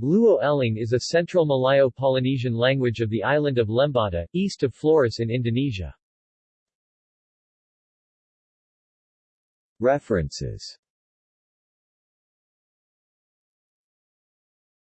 Luo-Eling is a Central Malayo-Polynesian language of the island of Lembata, east of Flores in Indonesia. References